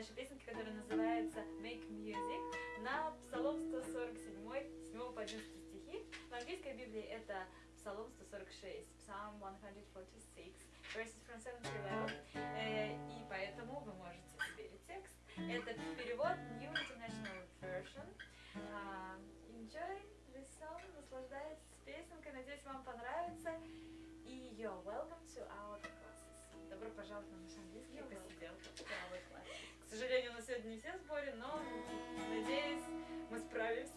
нашей песенки, которая называется Make Music на Псалом 147, 7 по 11 стихи. В английской Библии это Псалом 146, Psalm 146, verses from 7 to 11. Э, и поэтому вы можете сверить текст. Это перевод New International Version. А, enjoy this song, наслаждайтесь песенкой, надеюсь, вам понравится. И you're welcome to our classes. Добро пожаловать на наш английский посидел. К сожалению, у нас сегодня не все в сборе, но надеюсь, мы справимся.